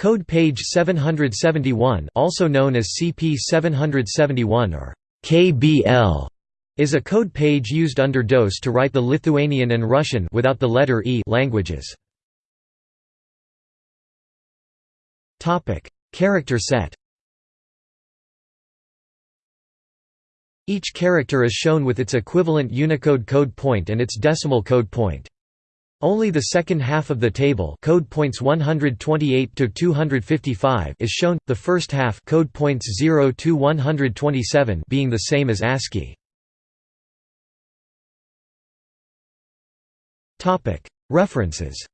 Code page 771 also known as CP 771 or KBL is a code page used under DOS to write the Lithuanian and Russian without the letter E languages. Topic: Character set. Each character is shown with its equivalent Unicode code point and its decimal code point. Only the second half of the table code points 128 to 255 is shown, the first half code points 0 to 127 being the same as ASCII. References